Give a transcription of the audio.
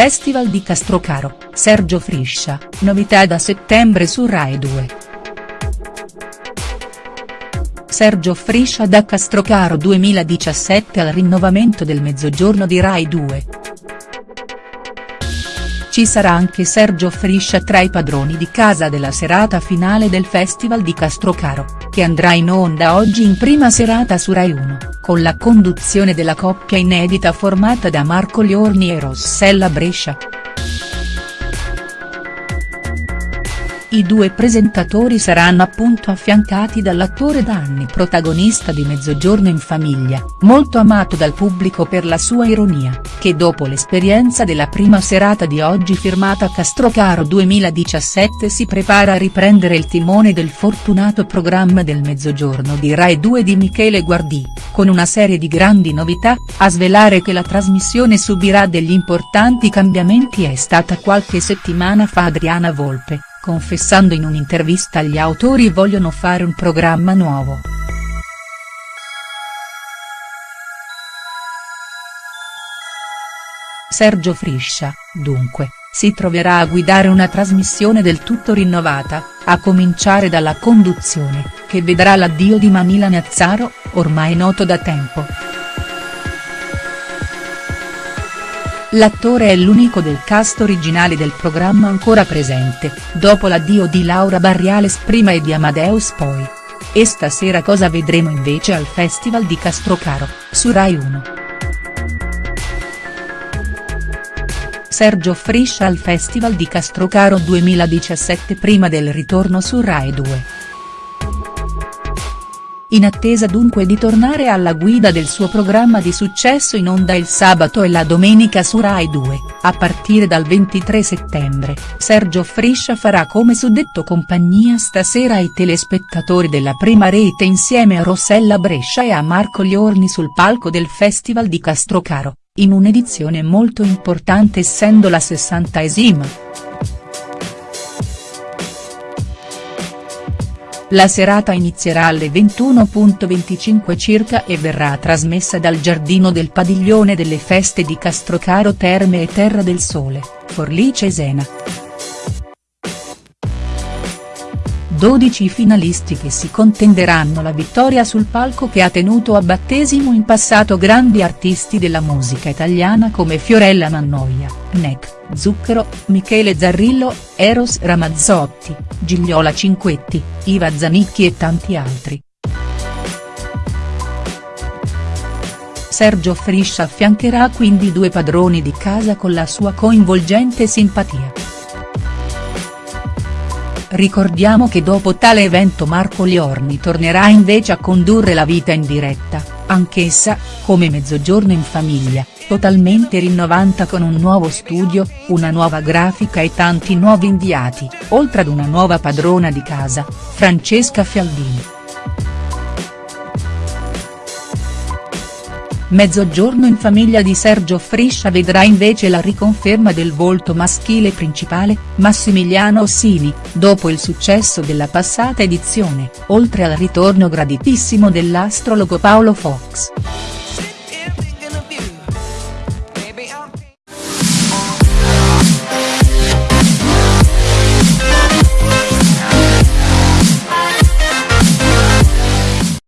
Festival di Castrocaro, Sergio Friscia, novità da settembre su Rai 2. Sergio Friscia da Castrocaro 2017 al rinnovamento del Mezzogiorno di Rai 2. Ci sarà anche Sergio Friscia tra i padroni di casa della serata finale del Festival di Castrocaro, che andrà in onda oggi in prima serata su Rai 1, con la conduzione della coppia inedita formata da Marco Liorni e Rossella Brescia. I due presentatori saranno appunto affiancati dall'attore da anni protagonista di Mezzogiorno in famiglia, molto amato dal pubblico per la sua ironia, che dopo l'esperienza della prima serata di oggi firmata Castrocaro 2017 si prepara a riprendere il timone del fortunato programma del Mezzogiorno di Rai 2 di Michele Guardì, con una serie di grandi novità, a svelare che la trasmissione subirà degli importanti cambiamenti è stata qualche settimana fa Adriana Volpe confessando in un'intervista gli autori vogliono fare un programma nuovo. Sergio Friscia, dunque, si troverà a guidare una trasmissione del tutto rinnovata, a cominciare dalla conduzione, che vedrà l'addio di Manila Nazzaro, ormai noto da tempo. L'attore è l'unico del cast originale del programma ancora presente, dopo l'addio di Laura Barriales prima e di Amadeus poi. E stasera cosa vedremo invece al Festival di Castrocaro, su Rai 1. Sergio Friscia al Festival di Castrocaro 2017 prima del ritorno su Rai 2 in attesa dunque di tornare alla guida del suo programma di successo in onda il sabato e la domenica su Rai 2, a partire dal 23 settembre, Sergio Friscia farà come suddetto compagnia stasera ai telespettatori della prima rete insieme a Rossella Brescia e a Marco Liorni sul palco del Festival di Castrocaro, in un'edizione molto importante essendo la sessantaesima. La serata inizierà alle 21.25 circa e verrà trasmessa dal giardino del padiglione delle feste di Castrocaro Terme e Terra del Sole, Forlì Cesena. 12 i finalisti che si contenderanno la vittoria sul palco che ha tenuto a battesimo in passato grandi artisti della musica italiana come Fiorella Mannoia, Nec, Zucchero, Michele Zarrillo, Eros Ramazzotti, Gigliola Cinquetti, Iva Zanicchi e tanti altri. Sergio Friscia affiancherà quindi due padroni di casa con la sua coinvolgente simpatia. Ricordiamo che dopo tale evento Marco Liorni tornerà invece a condurre la vita in diretta, anch'essa, come Mezzogiorno in famiglia, totalmente rinnovata con un nuovo studio, una nuova grafica e tanti nuovi inviati, oltre ad una nuova padrona di casa, Francesca Fialdini. Mezzogiorno in famiglia di Sergio Friscia vedrà invece la riconferma del volto maschile principale, Massimiliano Ossini, dopo il successo della passata edizione, oltre al ritorno graditissimo dell'astrologo Paolo Fox.